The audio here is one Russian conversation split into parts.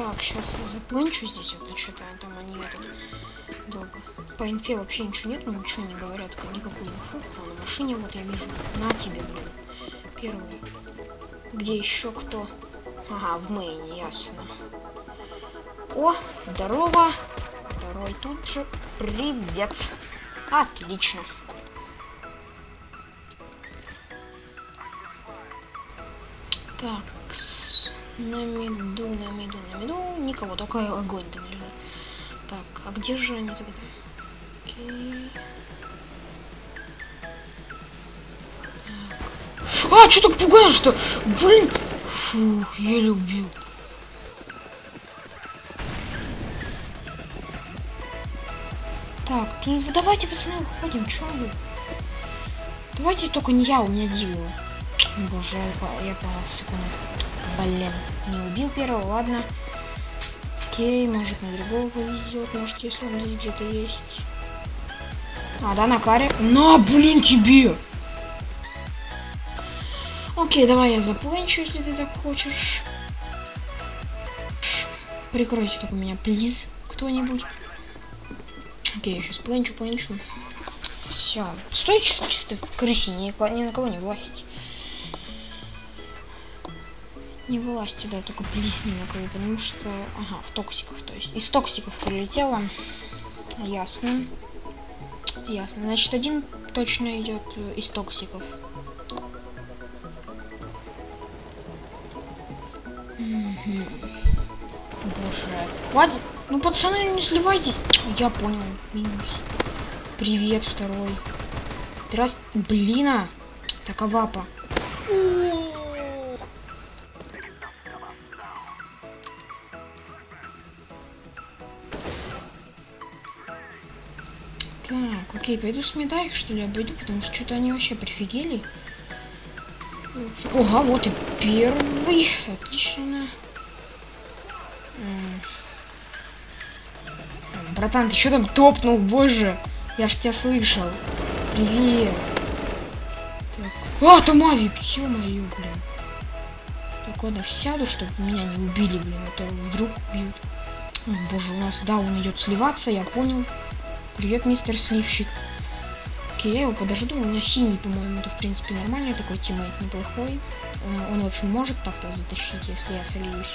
Так, сейчас заплынчу здесь, вот что-то там они этот долго. По инфе вообще ничего нет, ну ничего не говорят, никакую инфу. А на машине вот я вижу. На тебе, блин. Первый. Где еще кто? Ага, в мейне, ясно. О, здорово. Второй тут же. Привет. Отлично. Так, на меду, на меду, на меду. Никого, только огонь там лежит. Так, а где же они тогда? Окей. Так. А, что так пугаешь-то? Блин. Фух, я любил. Так, ну давайте, пацаны, выходим, чё вы? Давайте только не я, у меня Дилла. Боже, я, я понял, секунду. Блин, не убил первого, ладно. Окей, может на другого повезет, может если он здесь где-то есть. А, да, на каре. На, блин, тебе! Окей, давай я запланчу, если ты так хочешь. Прикройте только меня, плиз, кто-нибудь. Окей, сейчас планчу, планчу. Все. Стой чисто, чисто в крысе, ни, ни на кого не влазить. Не вылазьте, да, только плиз ни на потому что... Ага, в токсиках, то есть. Из токсиков прилетело. Ясно. Ясно. Значит, один точно идет э, из токсиков. Угу. Боже. Хватит. Ну, пацаны, не сливайте. Я понял. Минус. Привет, второй. Раз. Блин, а. Так, авапа. Так, окей, пойду с меда их, что ли, обойду, потому что что-то они вообще прифигели. Ага, вот и первый. Отлично. Братан, ты что там топнул, боже? Я ж тебя слышал. Привет. Так. А, там Авик, ё-моё, блин. Так, ладно, сяду, чтобы меня не убили, блин, а то вдруг убьют. О, боже, у нас, да, он идет сливаться, я понял. Привет, мистер Сливщик. Окей, я его подожду. У меня синий, по-моему, это, в принципе, нормальный такой тиммейт, неплохой. Он, он в общем, может так-то затащить, если я сольюсь.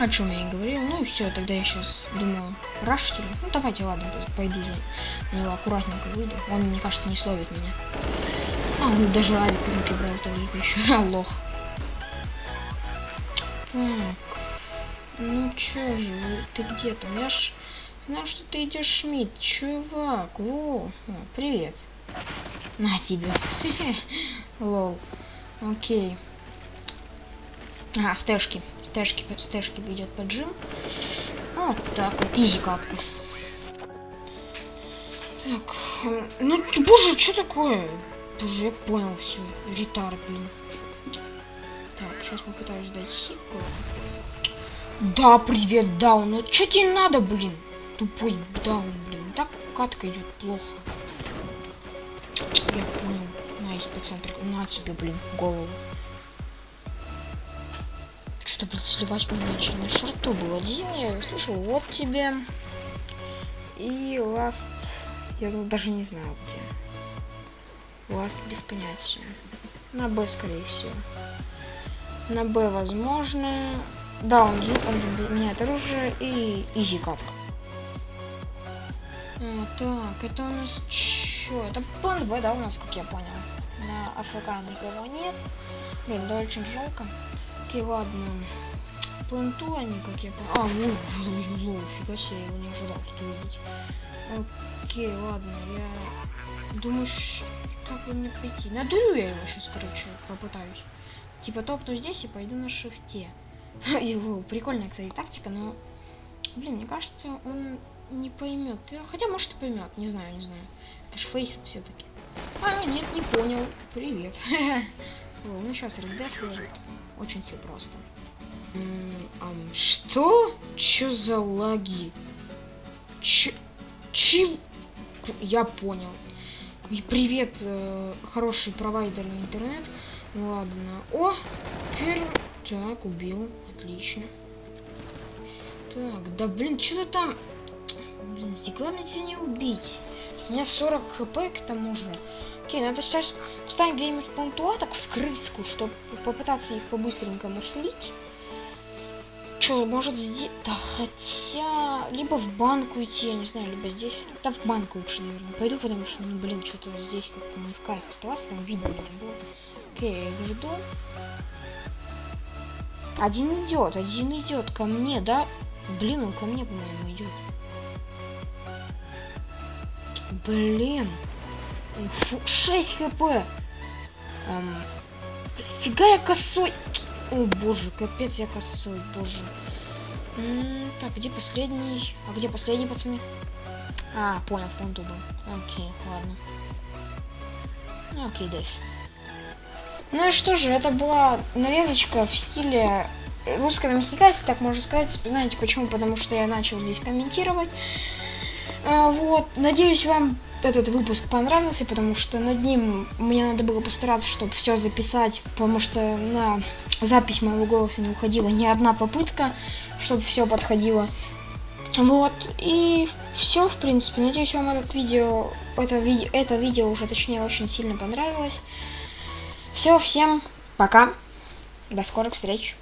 О чем я и говорил. Ну и все, тогда я сейчас думаю, рашите Ну давайте, ладно, пойду за него аккуратненько выйду. Он, мне кажется, не словит меня. А, он даже авик руки брал только еще. Лох. Так. Ну чё же, ты где там? Я ж знаю, что ты идешь, Шмидт, чувак. О, привет. На тебе. Лол. Окей. А, стэшки стэшки, стэшки идет поджим. Вот так вот, изи капка. Так, ну, боже, что такое? Боже, я понял все. Ретард, блин. Так, сейчас попытаюсь дать сику. Да, привет, даун. Ну, что тебе надо, блин? Тупой даун, блин. Так катка идет плохо. Я понял. Nice, пацан, на тебе, блин, голову чтобы сливать помочь. На шорту был один, я слышал, вот тебе. И last, я даже не знаю где. Last без понятия. На B, скорее всего. На Б возможно. Да, он, он меняет оружие и изи катка. А, так, это у нас что? Это план Б, да, у нас, как я понял. На АФК никого нет. Блин, да очень жалко. Окей, ладно. Планту они, как я понял. А, ну, лоу, фига себе, я его не ожидал тут увидеть. Окей, ладно, я... Думаешь, как бы мне пойти? Надую я его сейчас, короче, попытаюсь. Типа топну здесь и пойду на шифте. Его прикольная, кстати, тактика, но... Блин, мне кажется, он не поймет. Хотя, может, и поймет. Не знаю, не знаю. Это ж фейс все-таки. А, нет, не понял. Привет. ну, сейчас раздеф лежит. Очень все просто. Что? Чё за лаги? Ч... Чем? Я понял. Привет, э, хороший провайдер интернет. Ладно. О, первый... Так, убил. Отлично. Так, да блин, что-то там... Блин, стекла мне тебя не убить. У меня 40 хп к тому же. Окей, надо сейчас встать где-нибудь пунктуа, так в крыску, чтобы попытаться их по-быстренькому слить. Че, может здесь... Да хотя... Либо в банку идти, я не знаю, либо здесь. Да в банку лучше, наверное. Пойду, потому что, ну, блин, что-то здесь как-то не в кайф оставаться, там видно не было. Окей, я жду. Один идет, один идет ко мне, да? Блин, он ко мне, по-моему, идет. Блин. Фу, 6 хп. Эм, фига я косой. О, боже, капец я косой, боже. М -м, так, где последний? А где последний, пацаны? А, понял, в понту был. Окей, ладно. Окей, Дэйв. Ну и что же, это была нарезочка в стиле русского мясника, если так можно сказать. Знаете почему? Потому что я начал здесь комментировать. А, вот, надеюсь, вам этот выпуск понравился, потому что над ним мне надо было постараться, чтобы все записать, потому что на запись моего голоса не уходила ни одна попытка, чтобы все подходило. Вот, и все, в принципе. Надеюсь, вам этот видео, это, ви это видео уже, точнее, очень сильно понравилось. Все, всем пока. До скорых встреч.